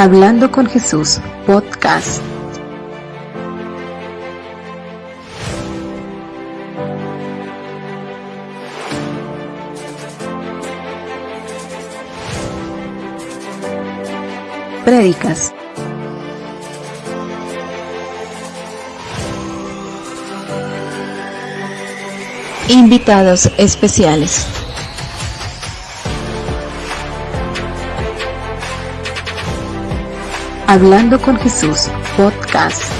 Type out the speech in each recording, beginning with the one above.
Hablando con Jesús, podcast. Prédicas. Invitados especiales. Hablando con Jesús, podcast.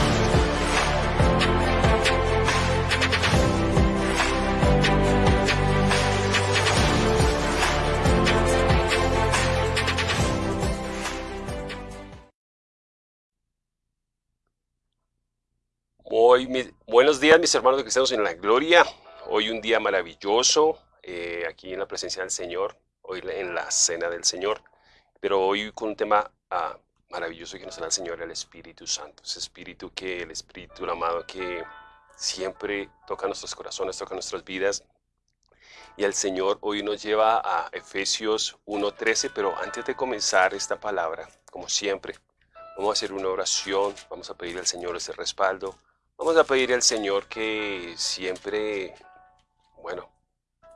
Muy, buenos días mis hermanos que estamos en la gloria. Hoy un día maravilloso eh, aquí en la presencia del Señor, hoy en la cena del Señor, pero hoy con un tema ah, maravilloso que nos da el Señor, el Espíritu Santo. Ese Espíritu que, el Espíritu amado que siempre toca nuestros corazones, toca nuestras vidas. Y el Señor hoy nos lleva a Efesios 1.13, pero antes de comenzar esta palabra, como siempre, vamos a hacer una oración, vamos a pedir al Señor ese respaldo, vamos a pedir al Señor que siempre, bueno,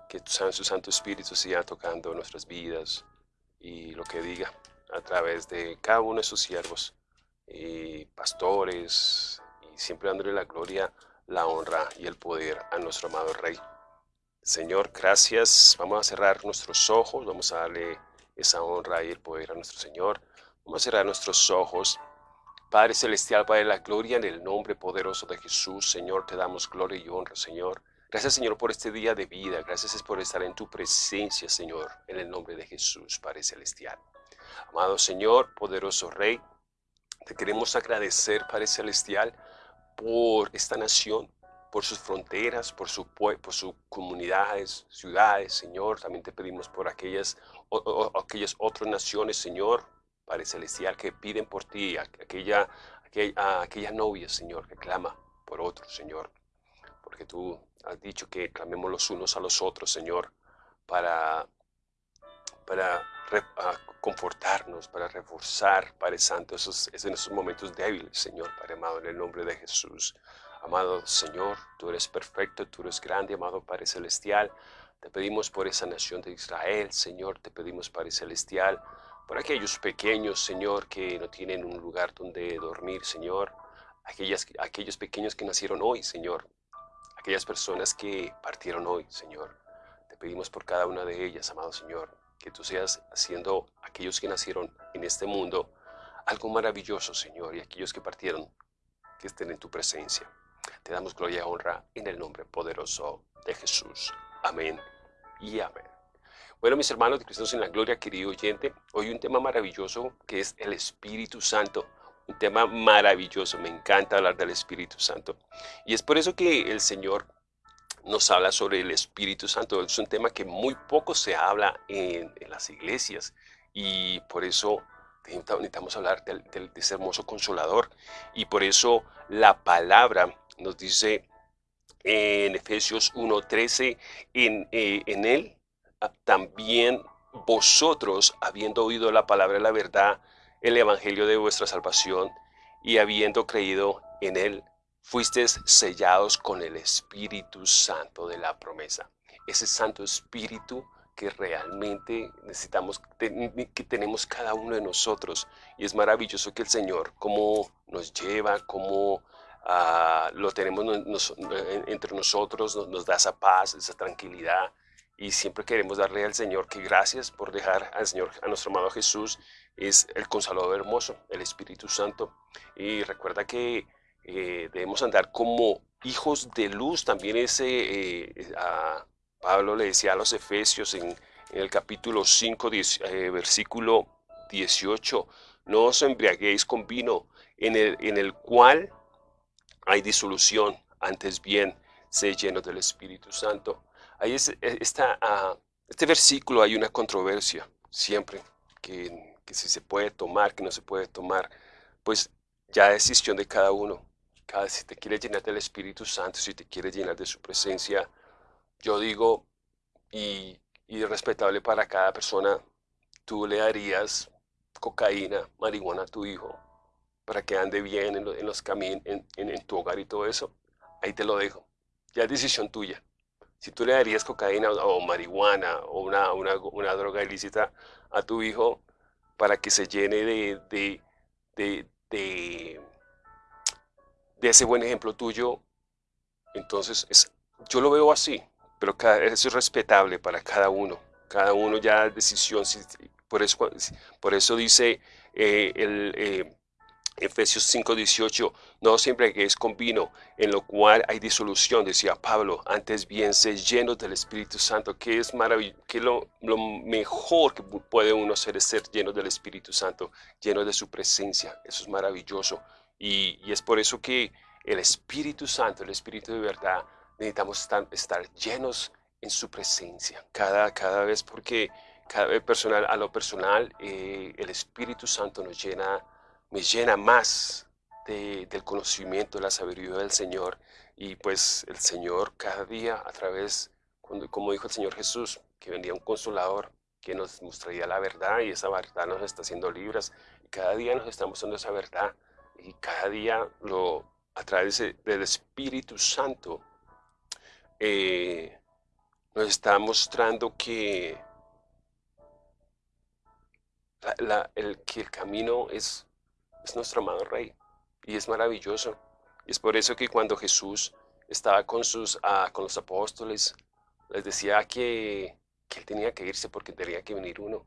que su Santo Espíritu siga tocando nuestras vidas y lo que diga a través de cada uno de sus siervos y pastores y siempre dándole la gloria, la honra y el poder a nuestro amado Rey. Señor, gracias. Vamos a cerrar nuestros ojos, vamos a darle esa honra y el poder a nuestro Señor. Vamos a cerrar nuestros ojos. Padre Celestial, Padre de la gloria, en el nombre poderoso de Jesús, Señor, te damos gloria y honra, Señor. Gracias, Señor, por este día de vida. Gracias por estar en tu presencia, Señor, en el nombre de Jesús, Padre Celestial. Amado Señor, poderoso Rey, te queremos agradecer, Padre Celestial, por esta nación, por sus fronteras, por, su, por sus comunidades, ciudades, Señor. También te pedimos por aquellas, aquellas otras naciones, Señor, Padre Celestial, que piden por ti, aquella, aquella, aquella novia, Señor, que clama por otros, Señor. Porque tú has dicho que clamemos los unos a los otros, Señor, para, para confortarnos, para reforzar, Padre Santo, esos, en esos momentos débiles, Señor, Padre amado, en el nombre de Jesús. Amado Señor, tú eres perfecto, tú eres grande, amado Padre Celestial. Te pedimos por esa nación de Israel, Señor, te pedimos, Padre Celestial, por aquellos pequeños, Señor, que no tienen un lugar donde dormir, Señor. Aquellas, aquellos pequeños que nacieron hoy, Señor. Aquellas personas que partieron hoy, Señor. Te pedimos por cada una de ellas, amado Señor que tú seas haciendo aquellos que nacieron en este mundo algo maravilloso, Señor, y aquellos que partieron, que estén en tu presencia. Te damos gloria y honra en el nombre poderoso de Jesús. Amén y amén. Bueno, mis hermanos de Cristo en la Gloria, querido oyente, hoy un tema maravilloso que es el Espíritu Santo. Un tema maravilloso, me encanta hablar del Espíritu Santo. Y es por eso que el Señor nos habla sobre el Espíritu Santo. Es un tema que muy poco se habla en, las iglesias y por eso necesitamos hablar de, ese hermoso consolador. Y por eso la palabra nos dice en Efesios 1.13, en, eh, en él ah, también vosotros, habiendo oído la palabra de la verdad, el evangelio de vuestra salvación, y habiendo creído en él, fuisteis sellados con el Espíritu Santo de la promesa. Ese Santo Espíritu que realmente necesitamos, que tenemos cada uno de nosotros. Y es maravilloso que el Señor, como nos lleva, como ah, lo tenemos entre nosotros, nos, da esa paz, esa tranquilidad. Y siempre queremos darle al Señor que gracias por dejar al Señor, a nuestro amado Jesús, es el consolador hermoso, el Espíritu Santo. Y recuerda que eh, debemos andar como hijos de luz. También ese, eh, Pablo le decía a los Efesios en, el capítulo 5, eh, versículo 18, no os embriaguéis con vino en el, en el cual hay disolución, antes bien, sé lleno del Espíritu Santo. Ahí es, esta, ah, este versículo hay una controversia siempre, que, que si se puede tomar, que no se puede tomar, pues ya es decisión de cada uno si te quieres llenar del Espíritu Santo, si te quieres llenar de su presencia, yo digo, y, y respetable para cada persona, tú le darías cocaína, marihuana a tu hijo para que ande bien en, los caminos, en, tu hogar y todo eso, ahí te lo dejo. Ya es decisión tuya. Si tú le darías cocaína o, marihuana o una, una, droga ilícita a tu hijo para que se llene de, de, de, ese buen ejemplo tuyo, entonces es, yo lo veo así, pero eso es respetable para cada uno. Cada uno ya decisión. Por eso, por eso dice eh, el, eh, Efesios 5:18, no siempre que es con vino, en lo cual hay disolución, decía Pablo, antes bien se llenos del Espíritu Santo, que es maravilloso, que lo, lo, mejor que puede uno hacer es ser lleno del Espíritu Santo, lleno de su presencia, eso es maravilloso. Y, es por eso que el Espíritu Santo, el Espíritu de verdad, necesitamos estar, llenos en su presencia, cada, cada vez porque cada vez personal, a lo personal, eh, el Espíritu Santo nos llena me llena más del conocimiento, de la sabiduría del Señor. Y pues el Señor cada día a través, como dijo el Señor Jesús, que vendría un consolador que nos mostraría la verdad y esa verdad nos está haciendo libres. Cada día nos está mostrando esa verdad y cada día lo, a través del Espíritu Santo eh, nos está mostrando que, el, que el camino es es nuestro amado Rey y es maravilloso. Y es por eso que cuando Jesús estaba con, sus, ah, con los apóstoles, les decía que, que Él tenía que irse porque tenía que venir uno.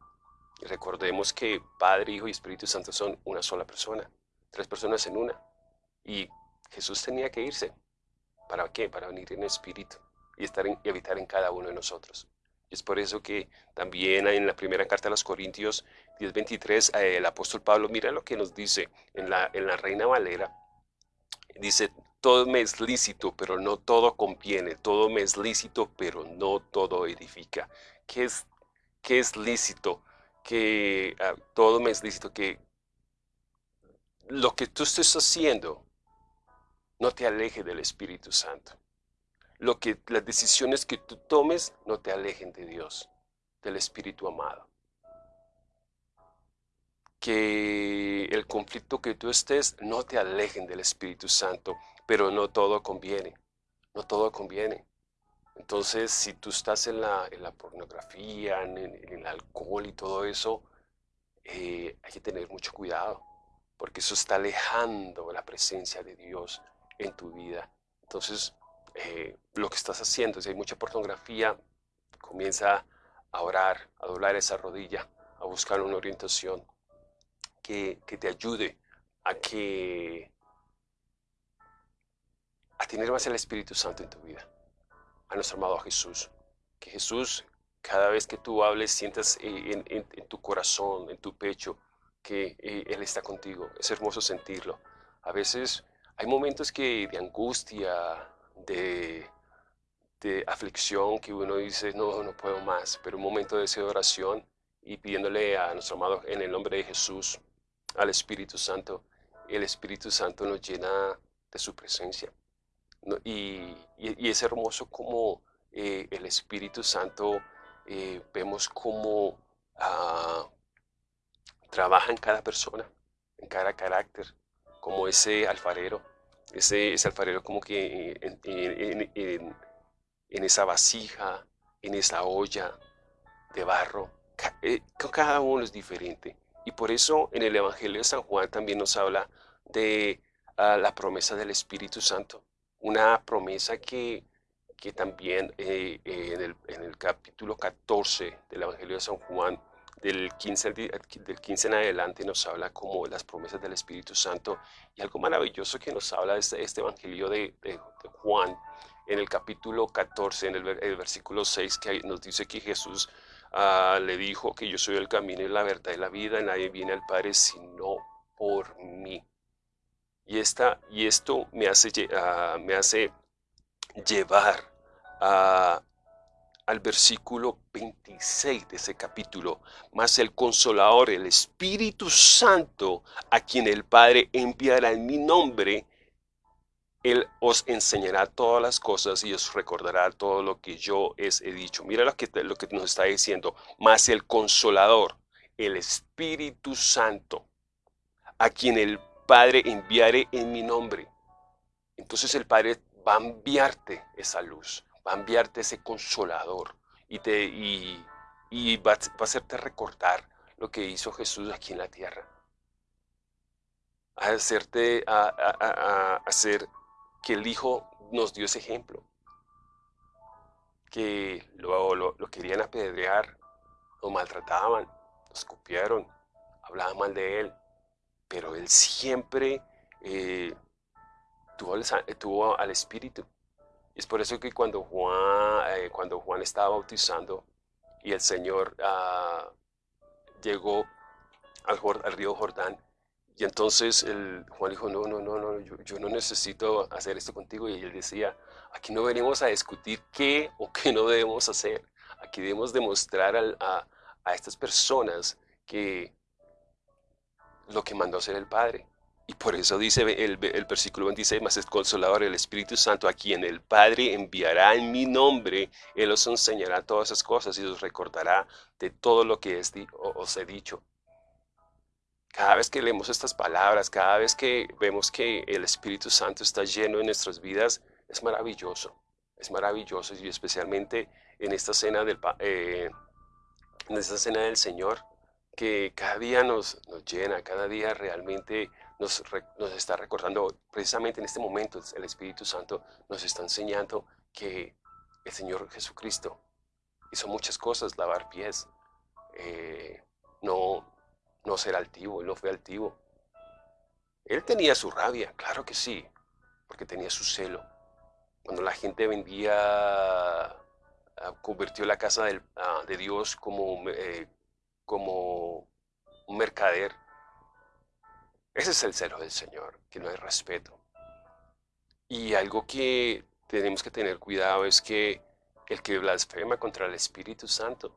Y recordemos que Padre, Hijo y Espíritu Santo son una sola persona, tres personas en una. Y Jesús tenía que irse. ¿Para qué? Para venir en espíritu y, estar y habitar en cada uno de nosotros. Es por eso que también en la primera carta a los Corintios 10:23, eh, el apóstol Pablo, mira lo que nos dice en la, en la Reina Valera. Dice, todo me es lícito, pero no todo conviene. Todo me es lícito, pero no todo edifica. ¿Qué es, qué es lícito? Que ah, todo me es lícito, que lo que tú estés haciendo no te aleje del Espíritu Santo lo que las decisiones que tú tomes no te alejen de Dios, del Espíritu amado. Que el conflicto que tú estés no te alejen del Espíritu Santo, pero no todo conviene, no todo conviene. Entonces, si tú estás en la, en la pornografía, en, el alcohol y todo eso, eh, hay que tener mucho cuidado, porque eso está alejando la presencia de Dios en tu vida. Entonces, eh, lo que estás haciendo. Si hay mucha pornografía, comienza a orar, a doblar esa rodilla, a buscar una orientación que, que te ayude a que a tener más el Espíritu Santo en tu vida, a nuestro amado Jesús. Que Jesús, cada vez que tú hables, sientas en, en, tu corazón, en tu pecho, que eh, Él está contigo. Es hermoso sentirlo. A veces hay momentos que de angustia, de, aflicción que uno dice, no, no puedo más, pero un momento de esa oración y pidiéndole a nuestro amado en el nombre de Jesús, al Espíritu Santo, el Espíritu Santo nos llena de su presencia. Y, es hermoso como eh, el Espíritu Santo eh, vemos cómo ah, trabaja en cada persona, en cada carácter, como ese alfarero ese, alfarero como que en, esa vasija, en esa olla de barro, eh, cada uno es diferente. Y por eso en el Evangelio de San Juan también nos habla de ah, la promesa del Espíritu Santo, una promesa que, que también eh, el, en, el, capítulo 14 del Evangelio de San Juan del 15, del 15 en adelante nos habla como las promesas del Espíritu Santo y algo maravilloso que nos habla este, este Evangelio de, Juan en el capítulo 14, en el, versículo 6, que nos dice que Jesús ah, le dijo que yo soy el camino y la verdad y la vida, nadie viene al Padre sino por mí. Y, esta, y esto me hace, uh, me hace llevar a al versículo 26 de ese capítulo, mas el consolador, el Espíritu Santo, a quien el Padre enviará en mi nombre, Él os enseñará todas las cosas y os recordará todo lo que yo os he dicho. Mira lo que, lo que nos está diciendo, más el consolador, el Espíritu Santo, a quien el Padre enviare en mi nombre. Entonces el Padre va a enviarte esa luz, va a enviarte ese consolador y, te, y, va, a hacerte recordar lo que hizo Jesús aquí en la tierra. A hacerte, a, hacer que el Hijo nos dio ese ejemplo. Que lo, lo, lo querían apedrear, lo maltrataban, lo escupieron, hablaban mal de él, pero él siempre eh, tuvo, al Espíritu. Es por eso que cuando Juan, eh, cuando Juan estaba bautizando y el Señor ah, llegó al, río Jordán, y entonces Juan dijo, no, no, no, no yo, no necesito hacer esto contigo. Y él decía, aquí no venimos a discutir qué o qué no debemos hacer. Aquí debemos demostrar a, a estas personas que lo que mandó hacer el Padre. Y por eso dice el, versículo 26, más es consolador el Espíritu Santo, a quien el Padre enviará en mi nombre, Él os enseñará todas esas cosas y os recordará de todo lo que os he dicho. Cada vez que leemos estas palabras, cada vez que vemos que el Espíritu Santo está lleno en nuestras vidas, es maravilloso, es maravilloso y especialmente en esta cena del, eh, en esta cena del Señor, que cada día nos, nos llena, cada día realmente nos, está recordando, precisamente en este momento, el Espíritu Santo nos está enseñando que el Señor Jesucristo hizo muchas cosas, lavar pies, eh, no, no ser altivo, Él no fue altivo. Él tenía su rabia, claro que sí, porque tenía su celo. Cuando la gente vendía, ah, convirtió la casa ah, de Dios como eh, como un mercader. Ese es el celo del Señor, que no hay respeto. Y algo que tenemos que tener cuidado es que el que blasfema contra el Espíritu Santo,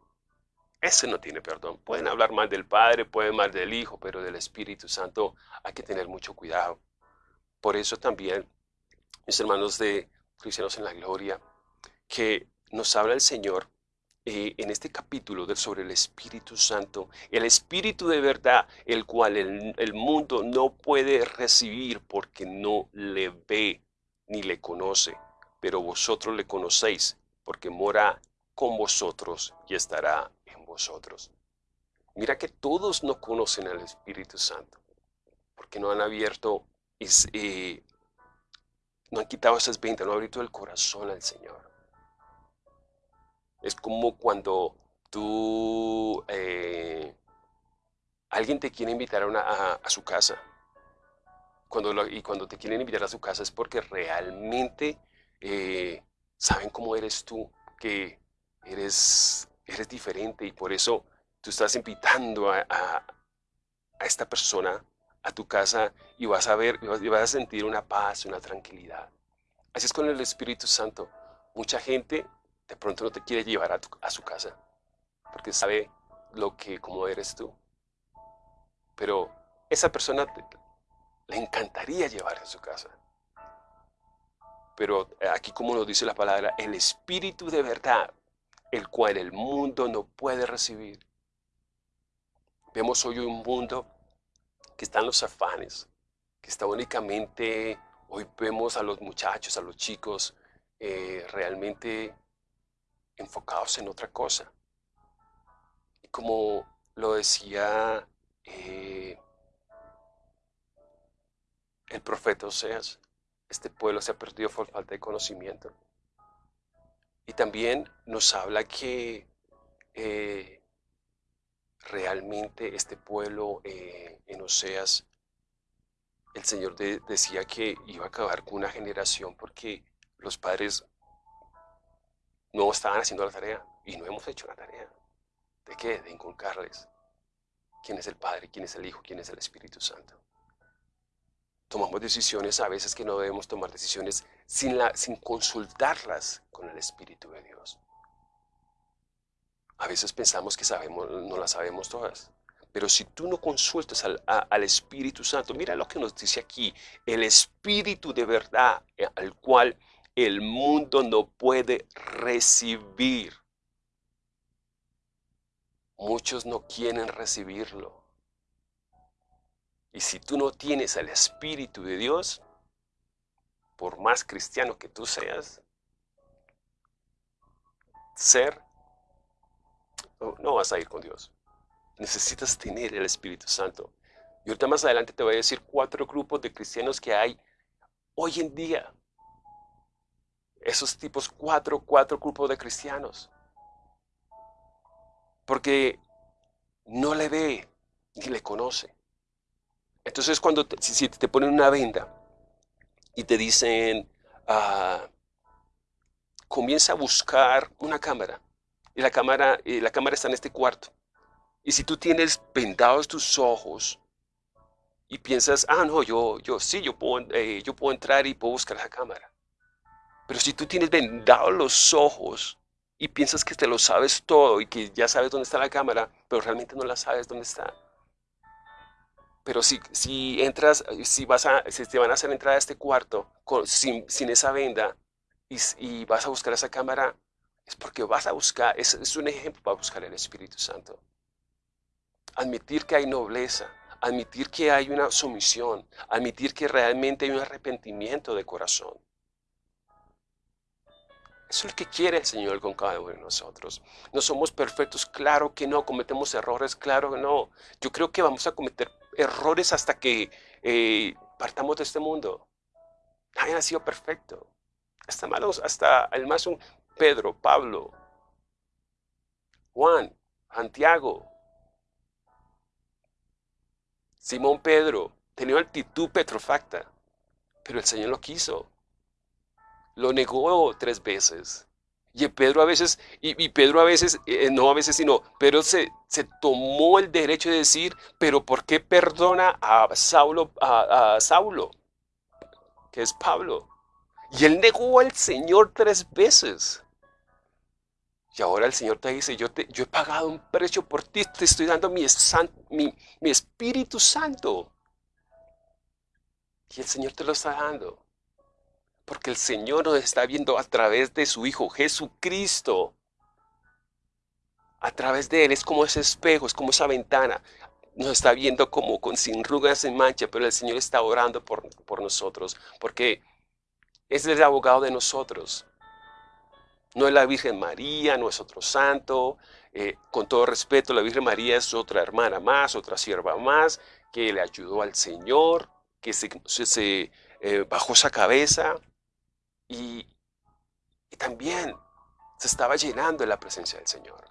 ese no tiene perdón. Pueden hablar mal del Padre, pueden mal del Hijo, pero del Espíritu Santo hay que tener mucho cuidado. Por eso también, mis hermanos de Cristianos en la Gloria, que nos habla el Señor eh, en este capítulo sobre el Espíritu Santo, el Espíritu de verdad, el cual el, el mundo no puede recibir porque no le ve ni le conoce, pero vosotros le conocéis porque mora con vosotros y estará en vosotros. Mira que todos no conocen al Espíritu Santo, porque no han abierto, eh, no han quitado esas ventas, no han abierto el corazón al Señor. Es como cuando tú, eh, alguien te quiere invitar a, a, su casa. Cuando y cuando te quieren invitar a su casa es porque realmente eh, saben cómo eres tú, que eres, eres diferente y por eso tú estás invitando a, a, esta persona a tu casa y vas a ver, y vas a sentir una paz, una tranquilidad. Así es con el Espíritu Santo. Mucha gente de pronto no te quiere llevar a, su casa, porque sabe lo que, cómo eres tú. Pero esa persona le encantaría llevar a su casa. Pero aquí como nos dice la palabra, el espíritu de verdad, el cual el mundo no puede recibir. Vemos hoy un mundo que está en los afanes, que está únicamente, hoy vemos a los muchachos, a los chicos, eh, realmente enfocados en otra cosa. Y como lo decía eh, el profeta Oseas, este pueblo se ha perdido por falta de conocimiento. Y también nos habla que eh, realmente este pueblo eh, en Oseas, el Señor decía que iba a acabar con una generación porque los padres no estaban haciendo la tarea y no hemos hecho la tarea. ¿De qué? De inculcarles quién es el Padre, quién es el Hijo, quién es el Espíritu Santo. Tomamos decisiones a veces que no debemos tomar decisiones sin, la, sin consultarlas con el Espíritu de Dios. A veces pensamos que sabemos, no las sabemos todas. Pero si tú no consultas al, al, Espíritu Santo, mira lo que nos dice aquí, el Espíritu de verdad eh, al cual el mundo no puede recibir. muchos no quieren recibirlo. Y si tú no tienes el Espíritu de Dios, por más cristiano que tú seas, ser, no vas a ir con Dios. Necesitas tener el Espíritu Santo. Y ahorita más adelante te voy a decir cuatro grupos de cristianos que hay hoy en día. Esos tipos, cuatro, cuatro grupos de cristianos. Porque no le ve ni le conoce. Entonces cuando te, si te ponen una venda y te dicen, ah, comienza a buscar una cámara. Y la cámara, y la cámara está en este cuarto. Y si tú tienes vendados tus ojos y piensas, ah, no, yo, yo sí, yo puedo, eh, yo puedo entrar y puedo buscar la cámara. Pero si tú tienes vendados los ojos y piensas que te lo sabes todo y que ya sabes dónde está la cámara, pero realmente no la sabes dónde está. Pero si, si entras, si, vas a, si te van a hacer entrar a este cuarto sin, esa venda y, vas a buscar esa cámara, es porque vas a buscar, es un ejemplo para buscar el Espíritu Santo. Admitir que hay nobleza, admitir que hay una sumisión, admitir que realmente hay un arrepentimiento de corazón. Eso es lo que quiere el Señor con cada uno de nosotros. No somos perfectos, claro que no, cometemos errores, claro que no. Yo creo que vamos a cometer errores hasta que eh, partamos de este mundo. Nadie ha sido perfecto. Hasta malos, hasta el más un Pedro, Pablo, Juan, Santiago, Simón Pedro, tenía actitud petrofacta, pero el Señor lo quiso. Lo negó tres veces. Y Pedro a veces, y, Pedro a veces, eh, no a veces, sino, Pedro se, se, tomó el derecho de decir, pero ¿por qué perdona a Saulo, a, Saulo? Que es Pablo. Y él negó al Señor tres veces. Y ahora el Señor te dice, yo, te, yo he pagado un precio por ti, te estoy dando mi, mi, mi Espíritu Santo. Y el Señor te lo está dando. Porque el Señor nos está viendo a través de su Hijo Jesucristo. A través de Él es como ese espejo, es como esa ventana. Nos está viendo como con sin rugas en mancha, pero el Señor está orando por, por nosotros. Porque es el abogado de nosotros. No es la Virgen María, no es otro santo. Eh, con todo respeto, la Virgen María es otra hermana más, otra sierva más, que le ayudó al Señor, que se, eh, bajó esa cabeza y, también se estaba llenando en la presencia del Señor.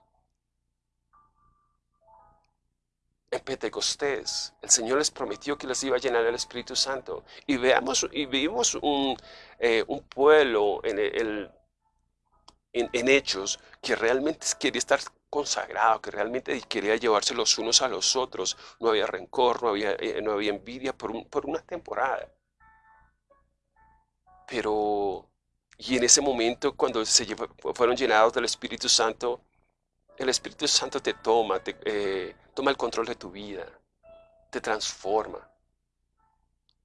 en Pentecostés, el Señor les prometió que les iba a llenar el Espíritu Santo. Y veamos y vimos un, eh, pueblo en el, en, hechos que realmente quería estar consagrado, que realmente quería llevarse los unos a los otros. No había rencor, no había, eh, no había envidia por, por una temporada. Pero, y en ese momento, cuando se fueron llenados del Espíritu Santo, el Espíritu Santo te toma, te, eh, toma el control de tu vida, te transforma.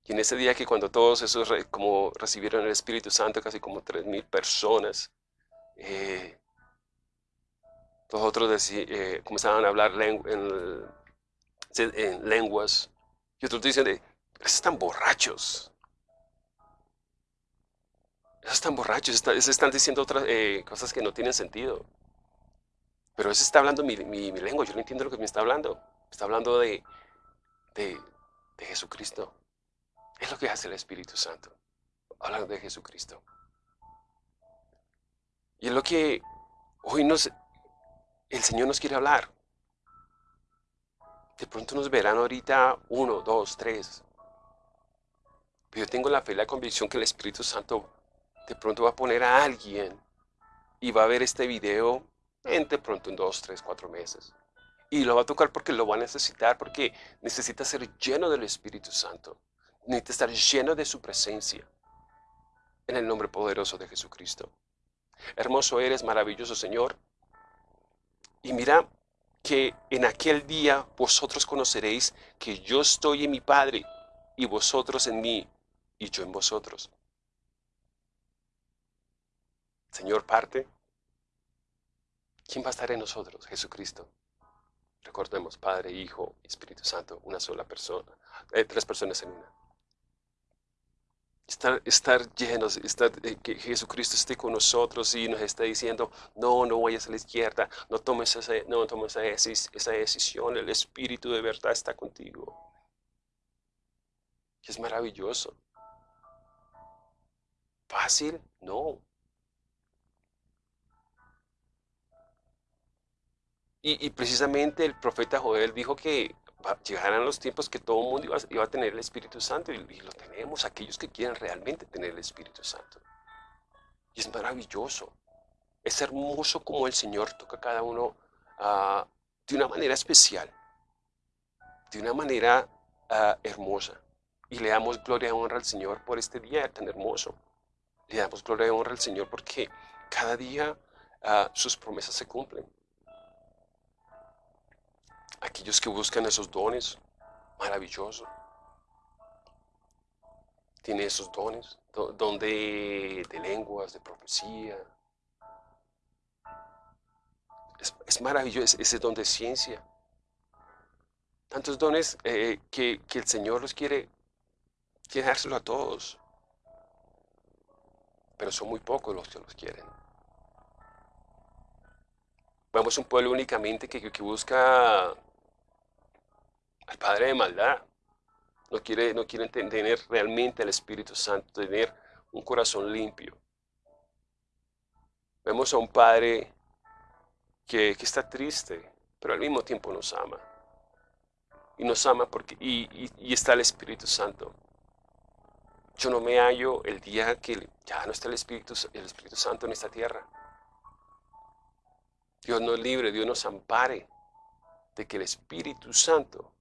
Y en ese día que cuando todos esos como recibieron el Espíritu Santo, casi como tres mil personas, eh, los otros eh, comenzaban a hablar en, lenguas. Y otros dicen, están borrachos. Están borrachos, están diciendo otras eh, cosas que no tienen sentido. Pero ese está hablando mi, lengua, yo no entiendo lo que me está hablando. Está hablando de, de, de Jesucristo. Es lo que hace el Espíritu Santo. Hablando de Jesucristo. Y es lo que hoy nos, el Señor nos quiere hablar. De pronto nos verán ahorita uno, dos, tres. Pero yo tengo la fe y la convicción que el Espíritu Santo de pronto va a poner a alguien y va a ver este video en de pronto en dos, tres, cuatro meses. Y lo va a tocar porque lo va a necesitar, porque necesita ser lleno del Espíritu Santo. Necesita estar lleno de su presencia. En el nombre poderoso de Jesucristo. Hermoso eres, maravilloso Señor. Y mira que en aquel día vosotros conoceréis que yo estoy en mi Padre y vosotros en mí y yo en vosotros. Señor, parte. ¿Quién va a estar en nosotros? Jesucristo. Recordemos, Padre, Hijo Espíritu Santo, una sola persona, eh, tres personas en una. Estar, llenos, estar, eh, que Jesucristo esté con nosotros y nos está diciendo, no, no vayas a la izquierda, no tomes, esa, no tomes esa decisión, el Espíritu de verdad está contigo. es maravilloso. ¿Fácil? No. Y, precisamente el profeta Joel dijo que llegarán los tiempos que todo el mundo iba, a tener el Espíritu Santo y, lo tenemos, aquellos que quieren realmente tener el Espíritu Santo. Y es maravilloso. Es hermoso como el Señor toca a cada uno ah, de una manera especial, de una manera ah, hermosa. Y le damos gloria y honra al Señor por este día tan hermoso. Le damos gloria y honra al Señor porque cada día ah, sus promesas se cumplen aquellos que buscan esos dones, maravilloso. Tiene esos dones, don de, lenguas, de profecía. Es, maravilloso ese don de ciencia. Tantos dones eh, que, el Señor los quiere, quiere dárselo a todos. Pero son muy pocos los que los quieren. Vemos un pueblo únicamente que, que busca al padre de maldad. No quiere, no quiere tener realmente el Espíritu Santo, tener un corazón limpio. Vemos a un padre que, está triste, pero al mismo tiempo nos ama. Y nos ama porque, y, está el Espíritu Santo. Yo no me hallo el día que ya no está el Espíritu, el Espíritu Santo en esta tierra. Dios nos libre, Dios nos ampare de que el Espíritu Santo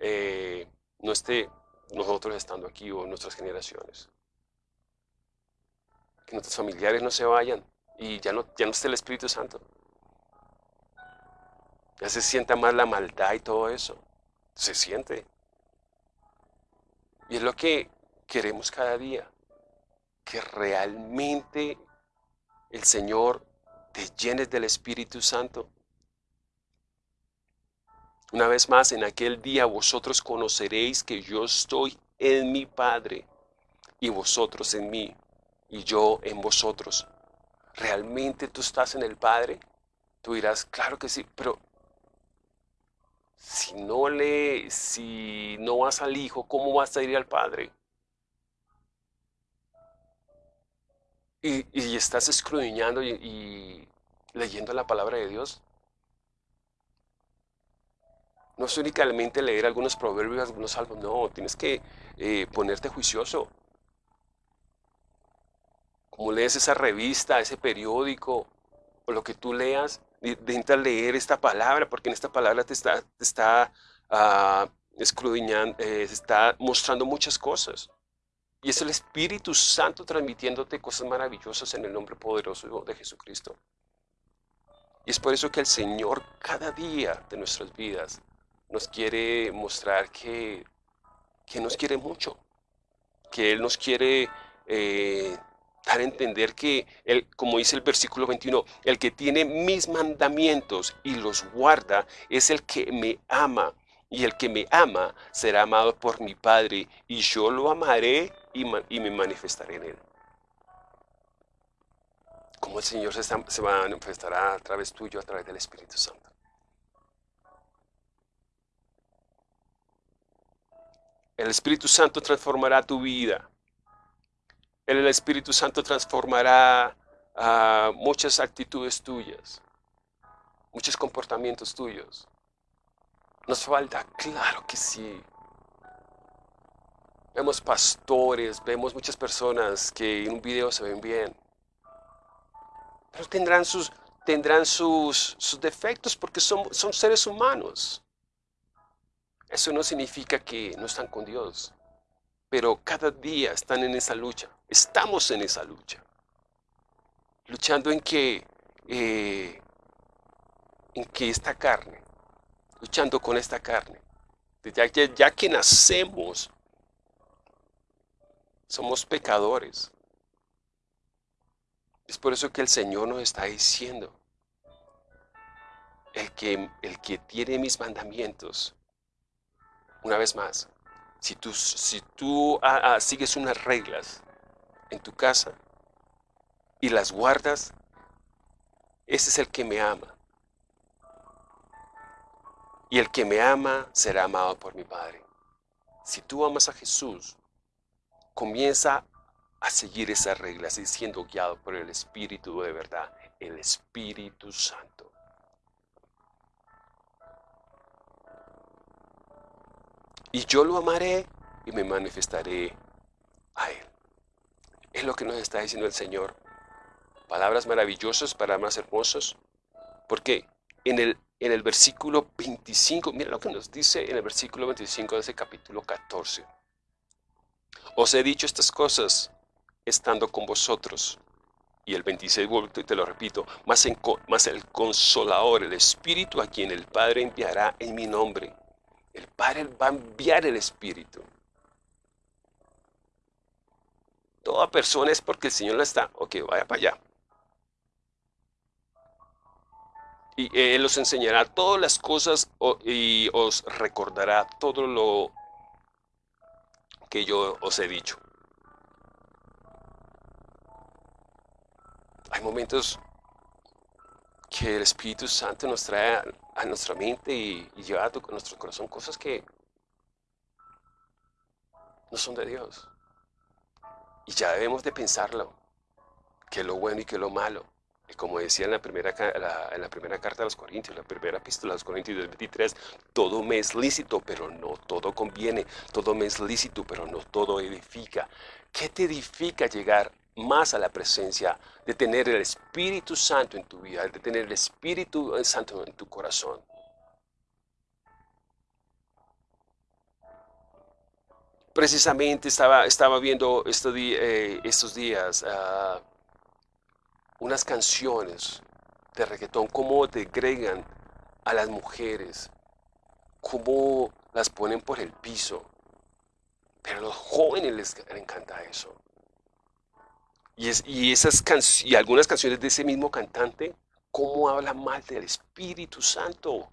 eh, no esté nosotros estando aquí o nuestras generaciones. Que nuestros familiares no se vayan y ya no, ya no esté el Espíritu Santo. Ya se sienta más la maldad y todo eso. Se siente. Y es lo que queremos cada día. Que realmente el Señor te llenes del Espíritu Santo una vez más, en aquel día vosotros conoceréis que yo estoy en mi Padre y vosotros en mí y yo en vosotros. ¿Realmente tú estás en el Padre? Tú dirás, claro que sí, pero si no le, si no vas al Hijo, ¿cómo vas a ir al Padre? Y, estás escudriñando y leyendo la palabra de Dios. No es únicamente leer algunos proverbios, algunos salmos, no, tienes que eh, ponerte juicioso. Como lees esa revista, ese periódico, o lo que tú leas, intenta leer esta palabra, porque en esta palabra te está, te está ah, escudriñando, eh, está mostrando muchas cosas. Y es el Espíritu Santo transmitiéndote cosas maravillosas en el nombre poderoso de Jesucristo. Y es por eso que el Señor cada día de nuestras vidas nos quiere mostrar que, que nos quiere mucho, que Él nos quiere eh, dar a entender que, él, como dice el versículo 21, el que tiene mis mandamientos y los guarda es el que me ama. Y el que me ama será amado por mi Padre, y yo lo amaré y, me manifestaré en él. Como el Señor se, se manifestará a través tuyo, a través del Espíritu Santo. El Espíritu Santo transformará tu vida. El Espíritu Santo transformará ah, muchas actitudes tuyas, muchos comportamientos tuyos. ¿Nos falta? Claro que sí. Vemos pastores, vemos muchas personas que en un video se ven bien. Pero tendrán sus, tendrán sus, sus defectos porque son, son seres humanos. Eso no significa que no están con Dios, pero cada día están en esa lucha. Estamos en esa lucha. Luchando en que, eh, en que esta carne, luchando con esta carne. Ya, ya que nacemos, somos pecadores. Es por eso que el Señor nos está diciendo, el que, el que tiene mis mandamientos, una vez más, si tú, si tú ah, ah, sigues unas reglas en tu casa y las guardas, ese es el que me ama. Y el que me ama será amado por mi Padre. Si tú amas a Jesús, comienza a seguir esas reglas y siendo guiado por el Espíritu de verdad, el Espíritu Santo. Y yo lo amaré y me manifestaré a Él. Es lo que nos está diciendo el Señor. Palabras maravillosas, palabras hermosas. Porque en el, en el versículo 25, mira lo que nos dice en el versículo 25 de ese capítulo 14. Os he dicho estas cosas estando con vosotros. Y el 26, te lo repito, más, más el consolador, el Espíritu a quien el Padre enviará en mi nombre. El Padre va a enviar el Espíritu. Toda persona es porque el Señor la está. Ok, vaya para allá. Y Él os enseñará todas las cosas y os recordará todo lo que yo os he dicho. Hay momentos que el Espíritu Santo nos trae a, nuestra mente y, lleva a, nuestro corazón cosas que no son de Dios. Y ya debemos de pensarlo, que lo bueno y que lo malo. Y como decía en la primera, en la primera carta a los Corintios, la primera epístola a los Corintios del 23, todo me es lícito, pero no todo conviene. Todo me es lícito, pero no todo edifica. ¿Qué te edifica llegar más a la presencia de tener el Espíritu Santo en tu vida, de tener el Espíritu Santo en tu corazón? Precisamente estaba, estaba viendo estos, eh, estos días uh, unas canciones de reggaetón, cómo degregan a las mujeres, cómo las ponen por el piso. Pero a los jóvenes les encanta eso. Y, es, y, esas y algunas canciones de ese mismo cantante, cómo habla mal del Espíritu Santo.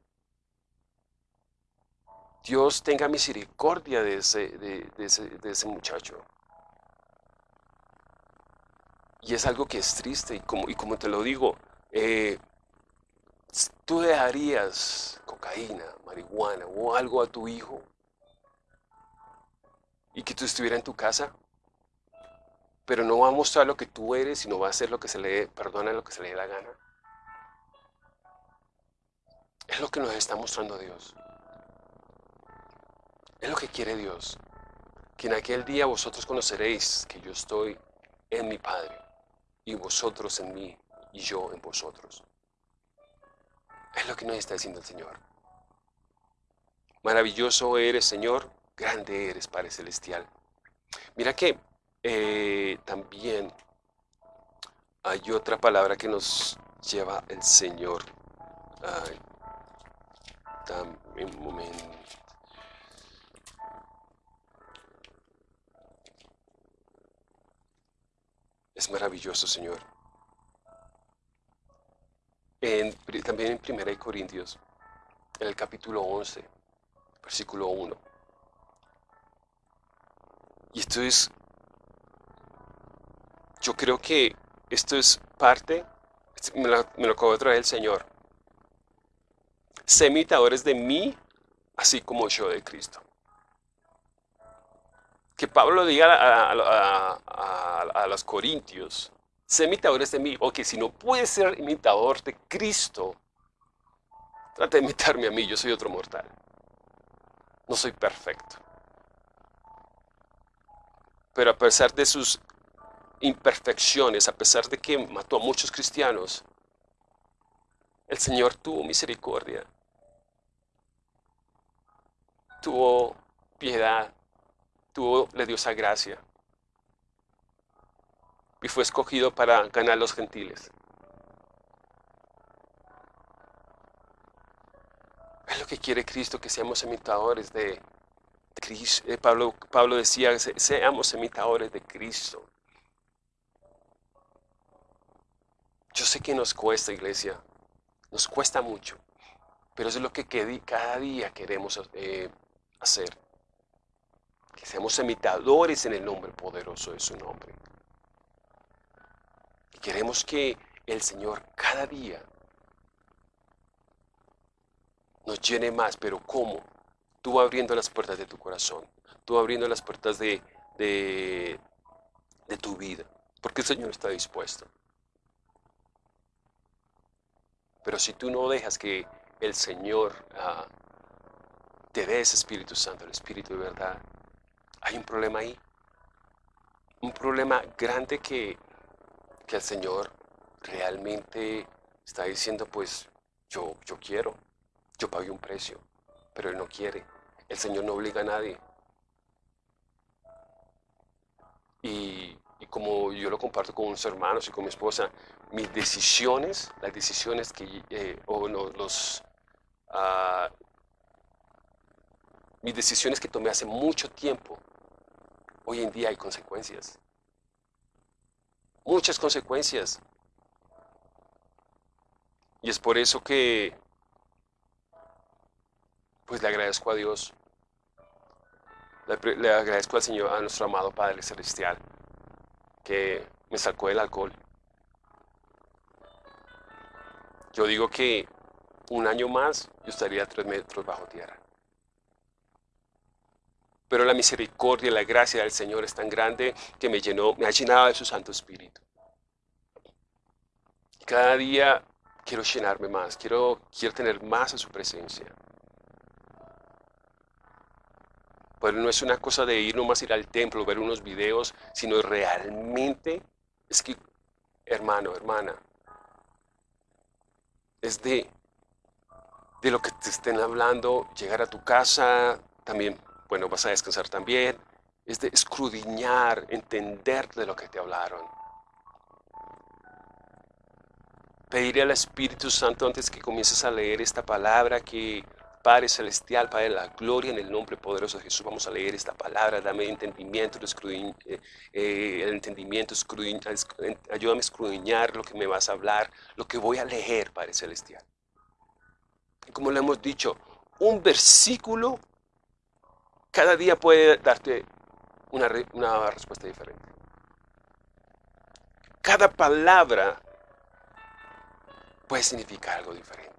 Dios tenga misericordia de ese, de, ese, muchacho. Y es algo que es triste y como, y como te lo digo, eh, tú dejarías cocaína, marihuana o algo a tu hijo y que tú estuvieras en tu casa, pero no va a mostrar lo que tú eres, sino va a hacer lo que se le perdona lo que se le dé la gana. Es lo que nos está mostrando Dios. Es lo que quiere Dios. Que en aquel día vosotros conoceréis que yo estoy en mi Padre y vosotros en mí y yo en vosotros. Es lo que nos está diciendo el Señor. Maravilloso eres, Señor, grande eres, Padre Celestial. Mira que eh, también hay otra palabra que nos lleva el Señor. Ay, un momento. Es maravilloso, Señor. también en 1 Corintios, en el capítulo 11, versículo 1. Y esto es, yo creo que esto es parte, me lo, me lo acabo de traer el Señor. Sé imitadores de mí, así como yo de Cristo que Pablo diga a, los corintios, sé imitadores de mí, o que si no puedes ser imitador de Cristo, trata de imitarme a mí, yo soy otro mortal. No soy perfecto. Pero a pesar de sus imperfecciones, a pesar de que mató a muchos cristianos, el Señor tuvo misericordia, tuvo piedad, le dio esa gracia. Y fue escogido para ganar los gentiles. Es lo que quiere Cristo, que seamos imitadores de, Cristo. Eh, Pablo, Pablo decía, seamos imitadores de Cristo. Yo sé que nos cuesta, iglesia. Nos cuesta mucho. Pero eso es lo que cada día queremos eh, hacer. Que seamos imitadores en el nombre poderoso de su nombre. Y queremos que el Señor cada día nos llene más, pero ¿cómo? Tú abriendo las puertas de tu corazón, tú abriendo las puertas de, de, tu vida, porque el Señor está dispuesto. Pero si tú no dejas que el Señor ah, te dé ese Espíritu Santo, el Espíritu de verdad, hay un problema ahí. Un problema grande que, que el Señor realmente está diciendo, pues yo, yo quiero, yo pagué un precio, pero Él no quiere. El Señor no obliga a nadie. Y, como yo lo comparto con unos hermanos y con mi esposa, mis decisiones, las decisiones que, eh, o los, ah, mis decisiones que tomé hace mucho tiempo, hoy en día hay consecuencias. Muchas consecuencias. Y es por eso que, pues le agradezco a Dios, le, agradezco al Señor, a nuestro amado Padre Celestial, que me sacó del alcohol. Yo digo que un año más yo estaría tres metros bajo tierra. Pero la misericordia la gracia del Señor es tan grande que me llenó, me ha llenado de su Santo Espíritu. Cada día quiero llenarme más, quiero, quiero tener más a su presencia. Pero no es una cosa de ir nomás ir al templo, ver unos videos, sino realmente es que, hermano, hermana, es de, de lo que te estén hablando, llegar a tu casa, también, bueno, vas a descansar también, es de escrudiñar, entender de lo que te hablaron. Pedirle al Espíritu Santo antes que comiences a leer esta palabra que Padre Celestial, Padre de la gloria, en el nombre poderoso de Jesús, vamos a leer esta palabra, dame entendimiento, eh, eh, el entendimiento, ayúdame a escudriñar lo que me vas a hablar, lo que voy a leer, Padre Celestial. Y como le hemos dicho, un versículo cada día puede darte una, una respuesta diferente. Cada palabra puede significar algo diferente.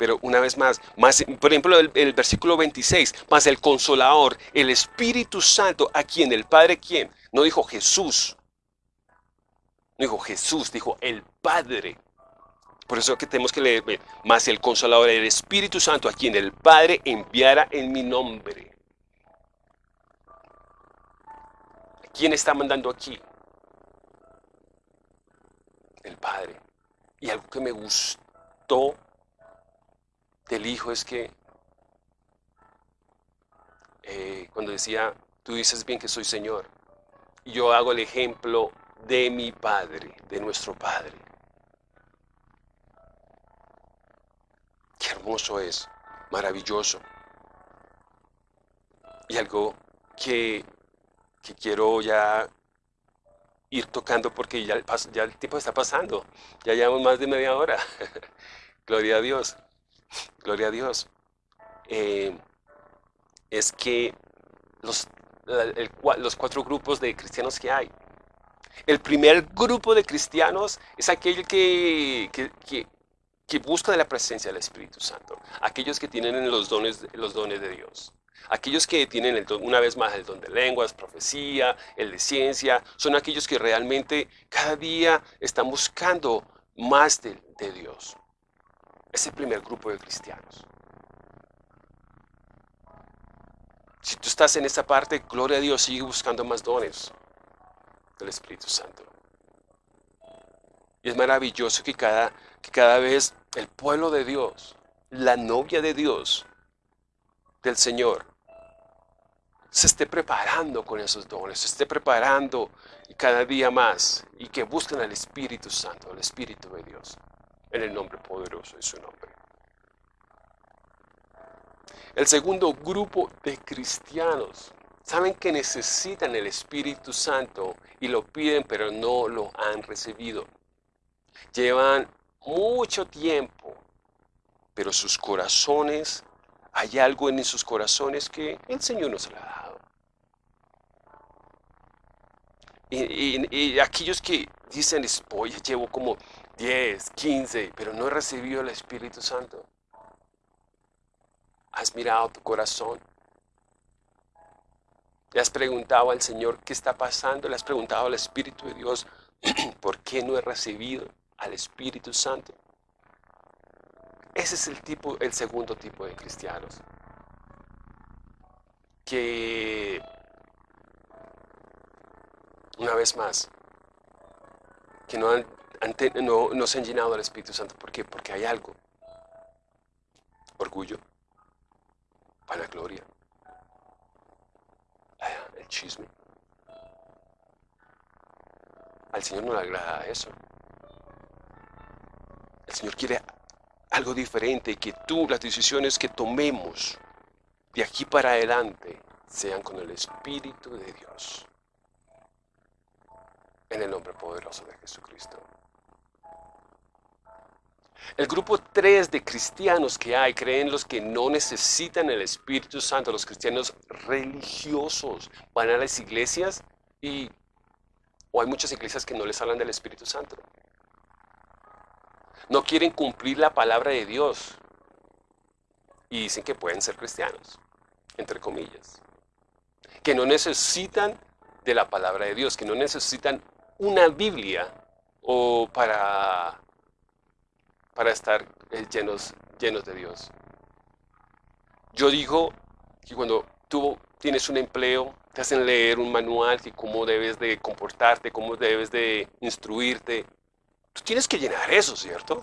Pero una vez más, más por ejemplo, el, versículo 26, más el consolador, el Espíritu Santo, a quien el Padre, ¿quién? No dijo Jesús. No dijo Jesús, dijo el Padre. Por eso que tenemos que leer, más el consolador, el Espíritu Santo, a quien el Padre enviara en mi nombre. ¿Quién está mandando aquí? El Padre. Y algo que me gustó del Hijo es que eh, cuando decía, tú dices bien que soy Señor, y yo hago el ejemplo de mi Padre, de nuestro Padre. Qué hermoso es, maravilloso. Y algo que, que quiero ya ir tocando porque ya, ya el tiempo está pasando. Ya llevamos más de media hora. Gloria a Dios. Gloria a Dios. Eh, es que los, los cuatro grupos de cristianos que hay. El primer grupo de cristianos es aquel que, que, busca de la presencia del Espíritu Santo. Aquellos que tienen los dones, los dones de Dios. Aquellos que tienen, una vez más, el don de lenguas, profecía, el de ciencia, son aquellos que realmente cada día están buscando más de, Dios. Es el primer grupo de cristianos. Si tú estás en esta parte, gloria a Dios, sigue buscando más dones del Espíritu Santo. Y es maravilloso que cada, que cada vez el pueblo de Dios, la novia de Dios, del Señor, se esté preparando con esos dones, se esté preparando cada día más y que busquen al Espíritu Santo, al Espíritu de Dios, en el nombre poderoso de su nombre. El segundo grupo de cristianos saben que necesitan el Espíritu Santo y lo piden pero no lo han recibido. Llevan mucho tiempo pero sus corazones, hay algo en sus corazones que el Señor nos ha dado. Y, aquellos que dicen, oye, llevo como 10, 15, pero no he recibido el Espíritu Santo. Has mirado tu corazón. Le has preguntado al Señor qué está pasando. Le has preguntado al Espíritu de Dios por qué no he recibido al Espíritu Santo. Ese es el tipo, el segundo tipo de cristianos. Que una vez más, que no, no, se han llenado del Espíritu Santo. ¿Por qué? Porque hay algo. Orgullo, vanagloria, el chisme. Al Señor no le agrada eso. El Señor quiere algo diferente, que tú, las decisiones que tomemos de aquí para adelante, sean con el Espíritu de Dios. En el nombre poderoso de Jesucristo. El grupo 3 de cristianos que hay creen los que no necesitan el Espíritu Santo, los cristianos religiosos. Van a las iglesias y o hay muchas iglesias que no les hablan del Espíritu Santo. No quieren cumplir la palabra de Dios. Y dicen que pueden ser cristianos, entre comillas. Que no necesitan de la palabra de Dios, que no necesitan una Biblia o para, para estar eh, llenos, llenos de Dios. Yo digo que cuando tú tienes un empleo, te hacen leer un manual de cómo debes de comportarte, cómo debes de instruirte. Tú tienes que llenar eso, ¿cierto?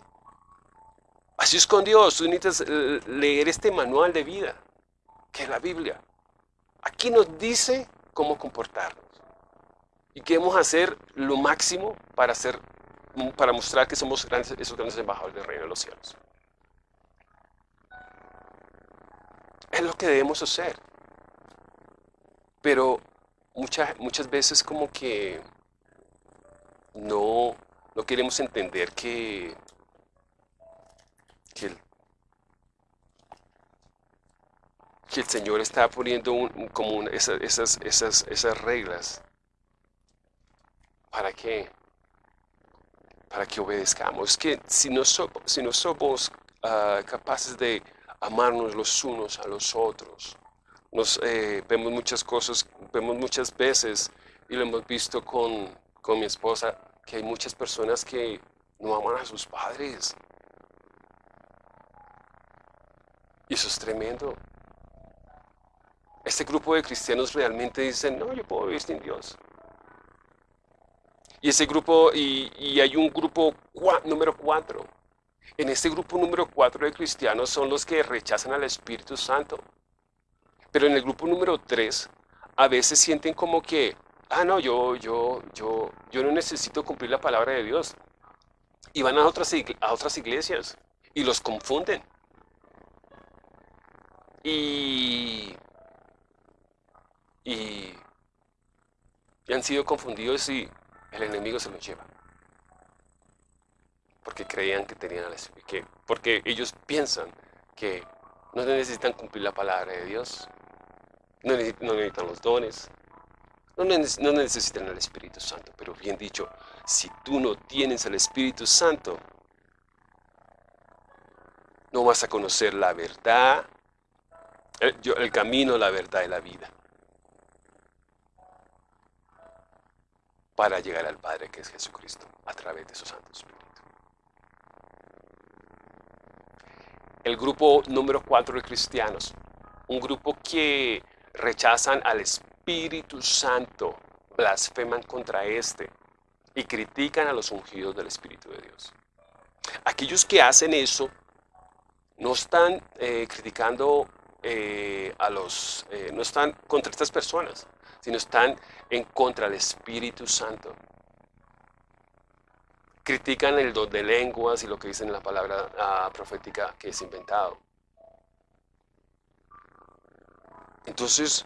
Así es con Dios, tú necesitas eh, leer este manual de vida, que es la Biblia. Aquí nos dice cómo comportarnos. Y queremos hacer lo máximo para, hacer, para mostrar que somos grandes, esos grandes embajadores del reino de los cielos. Es lo que debemos hacer. Pero muchas, muchas veces como que no, no queremos entender que, que, el, Señor está poniendo como esas, esas, esas, esas reglas para que para que obedezcamos. Es que si no, somos ah, capaces de amarnos los unos a los otros, nos, eh, vemos muchas cosas, vemos muchas veces, y lo hemos visto con, con mi esposa, que hay muchas personas que no aman a sus padres. Y eso es tremendo. Este grupo de cristianos realmente dicen, no, yo puedo vivir sin Dios. Y ese grupo, y, hay un grupo número cuatro. En este grupo número cuatro de cristianos son los que rechazan al Espíritu Santo. Pero en el grupo número 3, a veces sienten como que, ah, no, yo, yo, yo, yo no necesito cumplir la palabra de Dios. Y van a otras, a otras iglesias y los confunden. Y, y, y han sido confundidos y el enemigo se los lleva. Porque creían que tenían que, porque ellos piensan que no necesitan cumplir la palabra de Dios. No necesitan, los dones. No, no necesitan el Espíritu Santo. Pero bien dicho, si tú no tienes el Espíritu Santo, no vas a conocer la verdad, el, el camino, la verdad y la vida. Para llegar al Padre que es Jesucristo a través de su Santo Espíritu. el grupo número cuatro de cristianos, un grupo que rechazan al Espíritu Santo, blasfeman contra este y critican a los ungidos del Espíritu de Dios. Aquellos que hacen eso no están eh, criticando eh, a los, eh, no están contra estas personas, sino están en contra del Espíritu Santo critican el don de lenguas y lo que dicen en la palabra profética que es inventado. Entonces,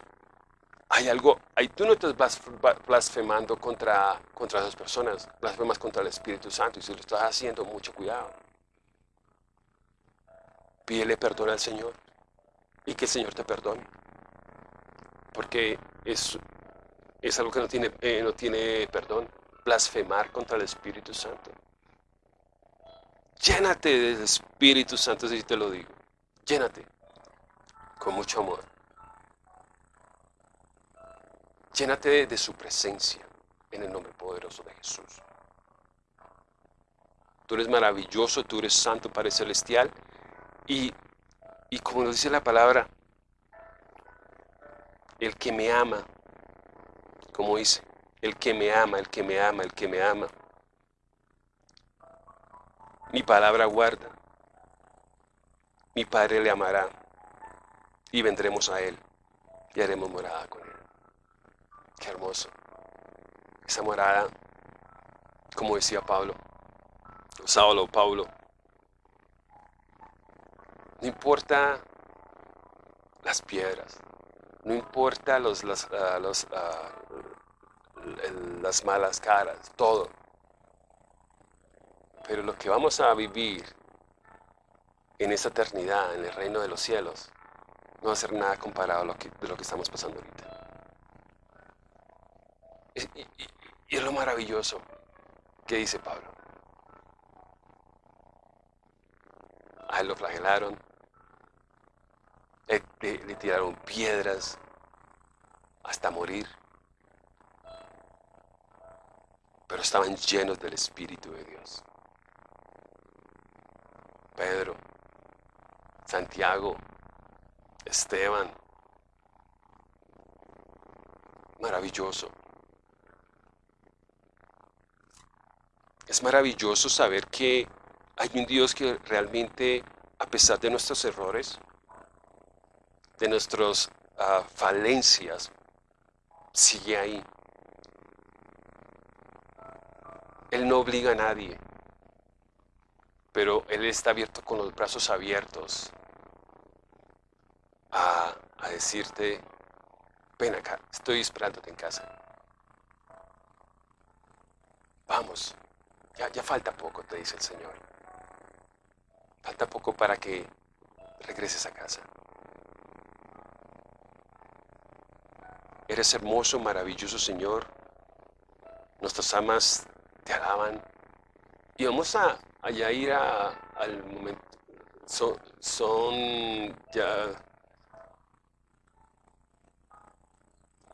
hay algo, ahí tú no estás blasfemando contra, contra esas personas, blasfemas contra el Espíritu Santo y si lo estás haciendo, mucho cuidado. Pídele perdón al Señor y que el Señor te perdone. Porque es, es algo que no tiene, eh, no tiene perdón. Blasfemar contra el Espíritu Santo. Llénate del Espíritu Santo, si te lo digo. Llénate con mucho amor. Llénate de su presencia en el nombre poderoso de Jesús. Tú eres maravilloso, tú eres santo, Padre Celestial. Y, y como nos dice la palabra, el que me ama, como dice, el que me ama, el que me ama, el que me ama. Mi palabra guarda. Mi Padre le amará y vendremos a Él y haremos morada con Él. Qué hermoso. Esa morada, como decía Pablo, Saulo, Pablo, no importa las piedras, no importa los, las, ah, los, ah, las malas caras, todo. Pero lo que vamos a vivir en esa eternidad, en el reino de los cielos, no va a ser nada comparado a lo que, de lo que estamos pasando ahorita. Y, es lo maravilloso que dice Pablo. A lo flagelaron, le tiraron piedras hasta morir. Pero estaban llenos del Espíritu de Dios. Pedro, Santiago, Esteban. Maravilloso. Es maravilloso saber que hay un Dios que realmente, a pesar de nuestros errores, de nuestras ah, falencias, sigue ahí. Él no obliga a nadie, pero Él está abierto con los brazos abiertos a, decirte, ven acá, estoy esperándote en casa. Vamos, ya, ya falta poco, te dice el Señor. Falta poco para que regreses a casa. Eres hermoso, maravilloso Señor. Nuestras amas te alaban. Y vamos a allá ir al momento. Son, ya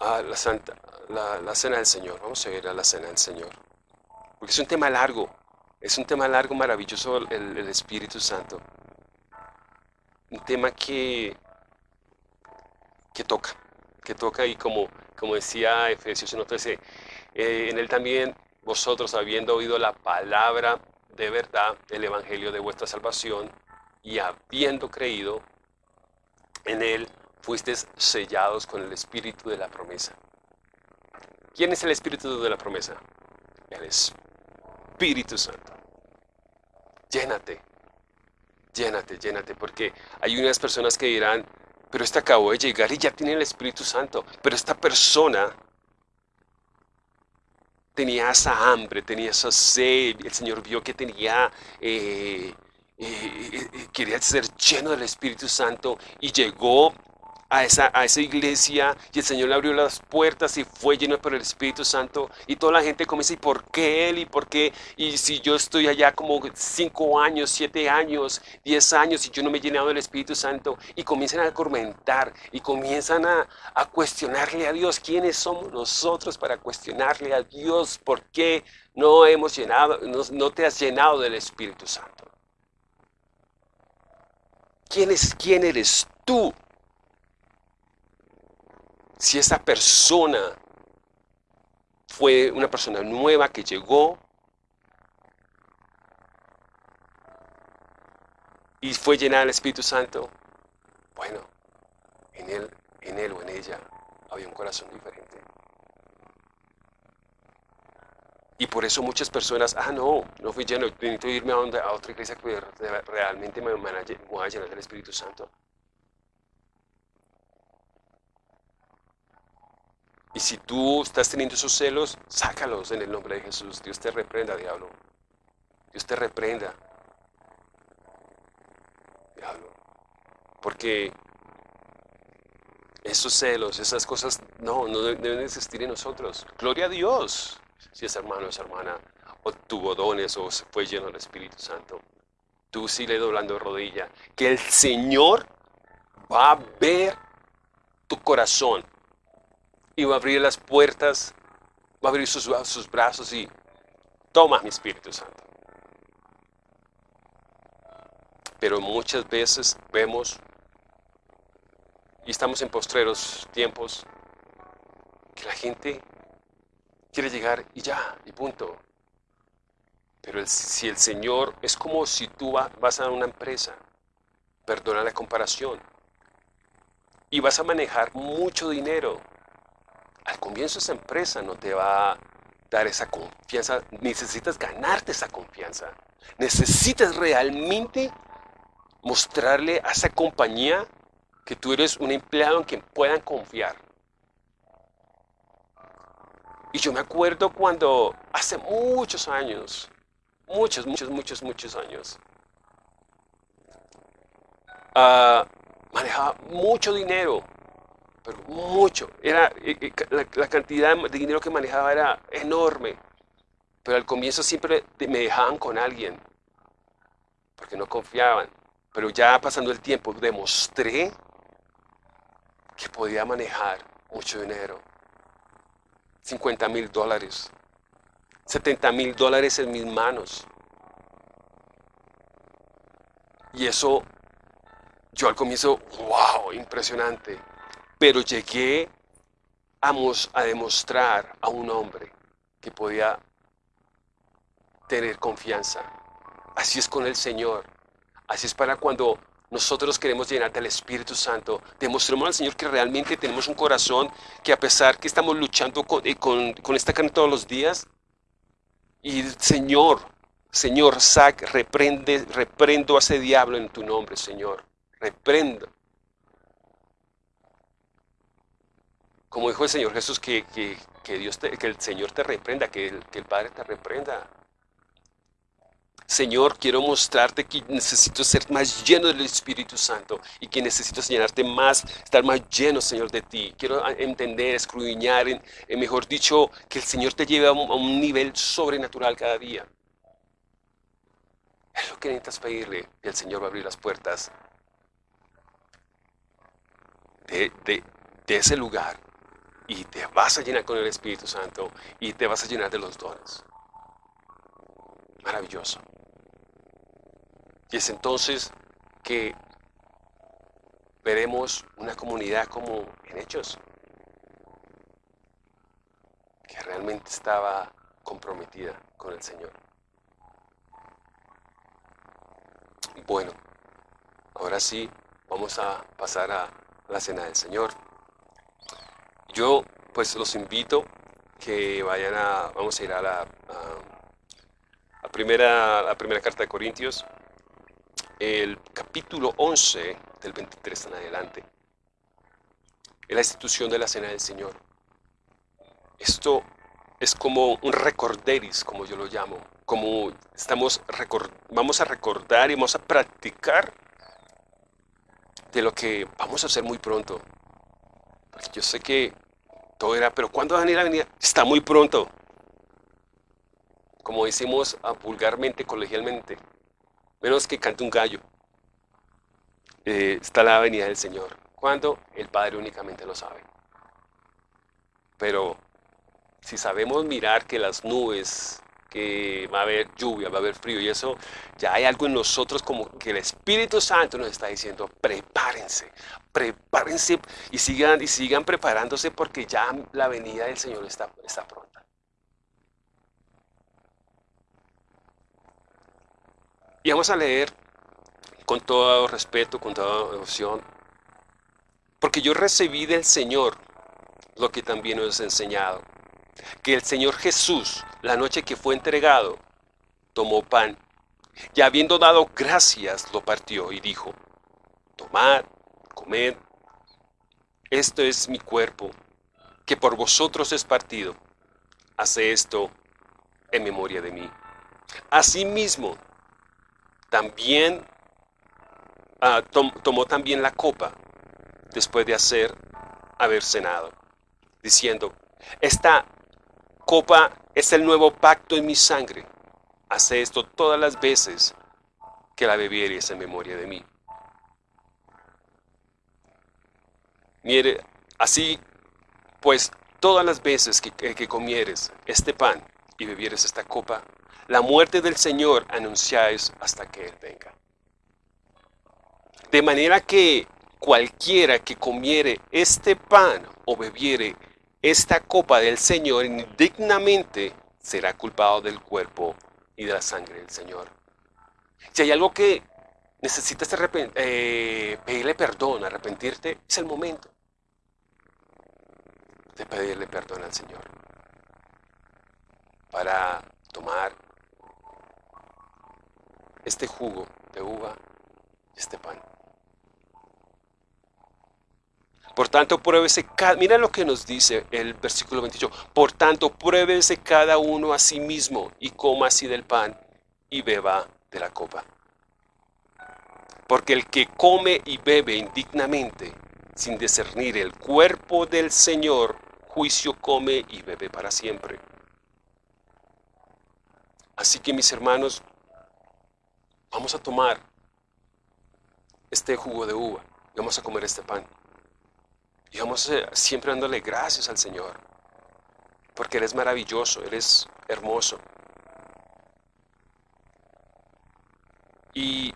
a la Santa, la, Cena del Señor. Vamos a ir a la Cena del Señor. Porque es un tema largo. Es un tema largo, maravilloso el, el Espíritu Santo. Un tema que, que toca que toca y como, como decía Efesios 1.13, eh, en él también vosotros habiendo oído la palabra de verdad, el evangelio de vuestra salvación, y habiendo creído en él, fuisteis sellados con el espíritu de la promesa. ¿Quién es el espíritu de la promesa? El Espíritu Santo. Llénate, llénate, llénate, porque hay unas personas que dirán, pero este acabó de llegar y ya tiene el Espíritu Santo. Pero esta persona tenía esa hambre, tenía esa sed. El Señor vio que tenía, eh, eh, eh, quería ser lleno del Espíritu Santo y llegó a esa, a esa iglesia y el Señor le abrió las puertas y fue lleno por el Espíritu Santo y toda la gente comienza, ¿y por qué él? ¿Y por qué? Y si yo estoy allá como cinco años, siete años, diez años y yo no me he llenado del Espíritu Santo y comienzan a comentar y comienzan a, a cuestionarle a Dios, ¿quiénes somos nosotros para cuestionarle a Dios? ¿Por qué no hemos llenado, no, no te has llenado del Espíritu Santo? ¿Quién, es, ¿Quién eres tú si esa persona fue una persona nueva que llegó y fue llenada del Espíritu Santo, bueno, en él, en él o en ella había un corazón diferente. Y por eso muchas personas, ah, no, no fui lleno, necesito irme a, a otra iglesia que realmente me, me voy a llenar del Espíritu Santo. Y si tú estás teniendo esos celos, sácalos en el nombre de Jesús. Dios te reprenda, diablo. Dios te reprenda. Diablo. Porque esos celos, esas cosas, no, no deben existir en nosotros. Gloria a Dios, si es hermano o es hermana, o tuvo dones o se fue lleno del Espíritu Santo. Tú sigue doblando rodilla. Que el Señor va a ver tu corazón y va a abrir las puertas, va a abrir sus, brazos y toma mi Espíritu Santo. Pero muchas veces vemos y estamos en postreros tiempos que la gente quiere llegar y ya, y punto. Pero si el Señor es como si tú vas a una empresa, perdona la comparación, y vas a manejar mucho dinero, al comienzo esa empresa no te va a dar esa confianza, necesitas ganarte esa confianza. Necesitas realmente mostrarle a esa compañía que tú eres un empleado en quien puedan confiar. Y yo me acuerdo cuando hace muchos años, muchos, muchos, muchos, muchos años, ah, manejaba mucho dinero, pero mucho. Era, la, la, cantidad de dinero que manejaba era enorme. Pero al comienzo siempre me dejaban con alguien, porque no confiaban. Pero ya pasando el tiempo demostré que podía manejar mucho dinero. 50 mil dólares, 70 mil dólares en mis manos. Y eso, yo al comienzo, wow, impresionante. Pero llegué a, demostrar a un hombre que podía tener confianza. Así es con el Señor. Así es para cuando nosotros queremos llenar del Espíritu Santo. Demostremos al Señor que realmente tenemos un corazón que a pesar que estamos luchando con, eh, esta carne todos los días, y Señor, Señor, sac, reprende, reprendo a ese diablo en tu nombre, Señor. Reprendo. Como dijo el Señor Jesús, que, Dios que el Señor te reprenda, que que el Padre te reprenda. Señor, quiero mostrarte que necesito ser más lleno del Espíritu Santo y que necesito llenarte más, estar más lleno, Señor, de ti. Quiero entender, escudriñar, en, mejor dicho, que el Señor te lleve a un, nivel sobrenatural cada día. Es lo que necesitas pedirle y el Señor va a abrir las puertas de, de ese lugar y te vas a llenar con el Espíritu Santo y te vas a llenar de los dones. Maravilloso. Y es entonces que veremos una comunidad como en Hechos, que realmente estaba comprometida con el Señor. Bueno, ahora sí vamos a pasar a la cena del Señor. Yo pues los invito que vayan a, vamos a ir a la, primera, la primera carta de Corintios, el capítulo 11 del 23 en adelante, es la institución de la Cena del Señor. Esto es como un recorderis, como yo lo llamo, como estamos vamos a recordar y vamos a practicar de lo que vamos a hacer muy pronto. Yo sé que todo era, pero ¿cuándo van a ir a venir? Está muy pronto. Como decimos vulgarmente, colegialmente, menos que cante un gallo. Eh, está la venida del Señor. ¿Cuándo? El Padre únicamente lo sabe. Pero si sabemos mirar que las nubes, que va a haber lluvia, va a haber frío y eso, ya hay algo en nosotros como que el Espíritu Santo nos está diciendo, prepárense, prepárense y sigan, y sigan preparándose porque ya la venida del Señor está, está pronta. Y vamos a leer con todo respeto, con toda devoción, porque yo recibí del Señor lo que también os he enseñado, que el Señor Jesús, la noche que fue entregado, tomó pan, y habiendo dado gracias, lo partió y dijo, tomad, comed, esto es mi cuerpo, que por vosotros es partido, hace esto en memoria de mí. Asimismo, también ah, tomó también la copa después de hacer haber cenado, diciendo, esta copa es el nuevo pacto en mi sangre. Hace esto todas las veces que la bebieres en memoria de mí. Mire, así pues todas las veces que, que comieres este pan y bebieres esta copa, la muerte del Señor anunciáis hasta que Él venga. De manera que cualquiera que comiere este pan o bebiere esta copa del Señor indignamente será culpado del cuerpo y de la sangre del Señor. Si hay algo que necesitas eh, pedirle perdón, arrepentirte, es el momento de pedirle perdón al Señor para tomar este jugo de uva y este pan. Por tanto, pruébese cada, mira lo que nos dice el versículo 28. Por tanto, pruébese cada uno a sí mismo y coma así del pan y beba de la copa. Porque el que come y bebe indignamente, sin discernir el cuerpo del Señor, juicio come y bebe para siempre. Así que mis hermanos, vamos a tomar este jugo de uva y vamos a comer este pan. Y vamos eh, siempre dándole gracias al Señor. Porque Él es maravilloso, Él es hermoso. Y,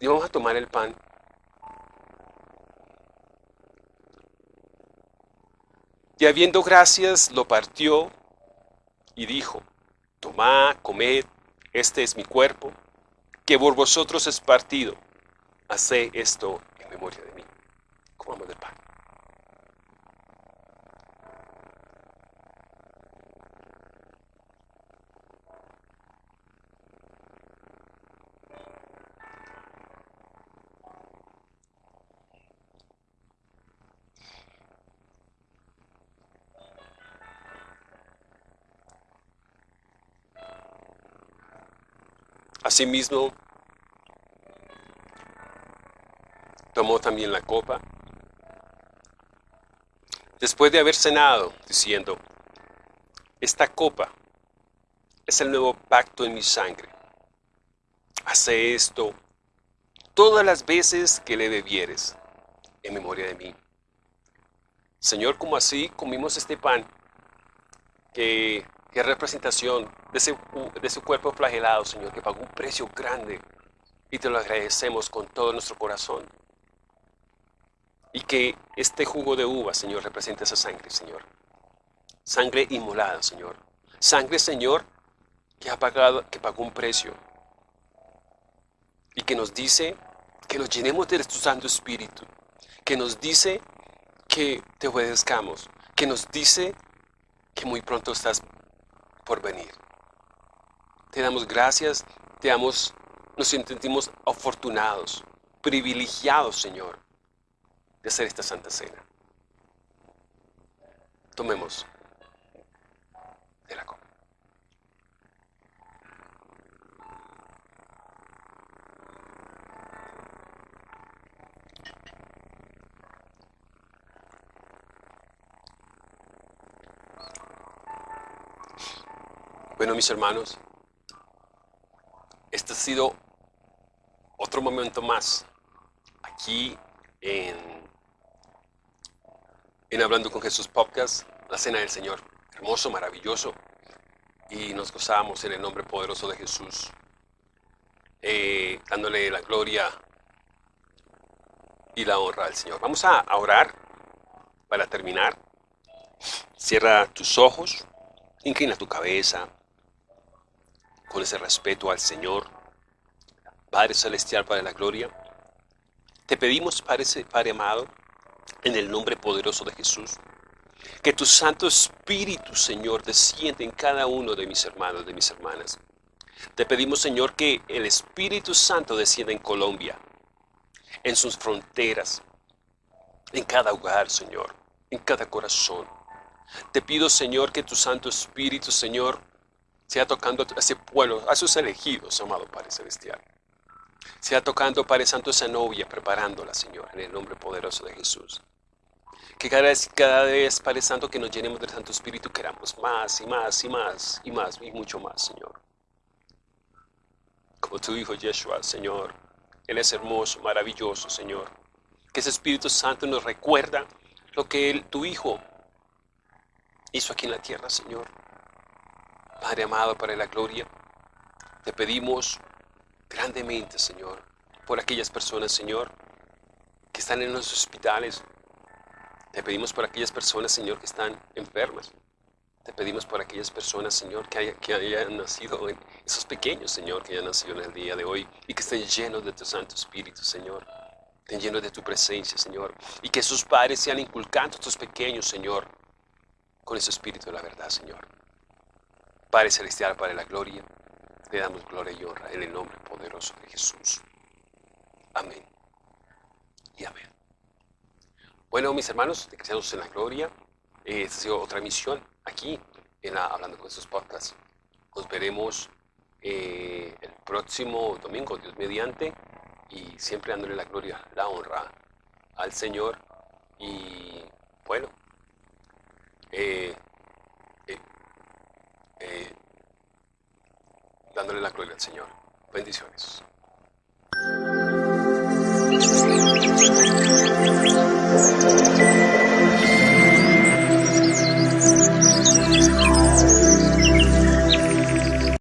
y vamos a tomar el pan. Y habiendo gracias, lo partió y dijo, tomad, comed, este es mi cuerpo, que por vosotros es partido. Haced esto en memoria de mí. Comamos del pan. Asimismo, tomó también la copa, después de haber cenado, diciendo, esta copa es el nuevo pacto en mi sangre. Hace esto todas las veces que le bebieres en memoria de mí. Señor, como así comimos este pan, que, es representación de, ese, de su cuerpo flagelado, Señor, que pagó un precio grande y te lo agradecemos con todo nuestro corazón. Y que este jugo de uva, Señor, represente esa sangre, Señor. Sangre inmolada, Señor. Sangre, Señor, que ha pagado, que pagó un precio. Y que nos dice que nos llenemos de tu Santo Espíritu. Que nos dice que te obedezcamos. Que nos dice que muy pronto estás por venir. Te damos gracias, te damos, nos sentimos afortunados, privilegiados, Señor, de hacer esta Santa Cena. Tomemos de la copa. Bueno, mis hermanos, este ha sido otro momento más aquí en, en Hablando con Jesús Podcast, la Cena del Señor. Hermoso, maravilloso. Y nos gozamos en el nombre poderoso de Jesús, eh, dándole la gloria y la honra al Señor. Vamos a orar para terminar. Cierra tus ojos, inclina tu cabeza con ese respeto al Señor. Padre Celestial, Padre de la Gloria, te pedimos, Padre, amado, en el nombre poderoso de Jesús, que tu Santo Espíritu, Señor, descienda en cada uno de mis hermanos, de mis hermanas. Te pedimos, Señor, que el Espíritu Santo descienda en Colombia, en sus fronteras, en cada hogar, Señor, en cada corazón. Te pido, Señor, que tu Santo Espíritu, Señor, sea tocando a ese pueblo, a sus elegidos, amado Padre Celestial. Sea tocando, Padre Santo, esa novia, preparándola, Señor, en el nombre poderoso de Jesús. Que cada vez, cada vez, Padre Santo, que nos llenemos del Santo Espíritu, queramos más y más y más y más y mucho más, Señor. Como tu Hijo Yeshua, Señor. Él es hermoso, maravilloso, Señor. Que ese Espíritu Santo nos recuerda lo que él, tu Hijo hizo aquí en la tierra, Señor. Padre amado, para la gloria, te pedimos grandemente, Señor, por aquellas personas, Señor, que están en los hospitales. Te pedimos por aquellas personas, Señor, que están enfermas. Te pedimos por aquellas personas, Señor, que, hayan nacido, esos pequeños, Señor, que hayan nacido en el día de hoy y que estén llenos de tu Santo Espíritu, Señor. Estén llenos de tu presencia, Señor. Y que sus padres sean inculcando a estos pequeños, Señor, con ese Espíritu de la verdad, Señor. Padre Celestial, de la Gloria, le damos gloria y honra en el nombre poderoso de Jesús. Amén. Y amén. Bueno, mis hermanos de Cristianos en la Gloria, esta ha sido otra emisión aquí en la, Hablando con estos podcasts. Nos veremos eh, el próximo domingo, Dios mediante, y siempre dándole la gloria, la honra al Señor. Y bueno, eh, eh, dándole la gloria al Señor. Bendiciones.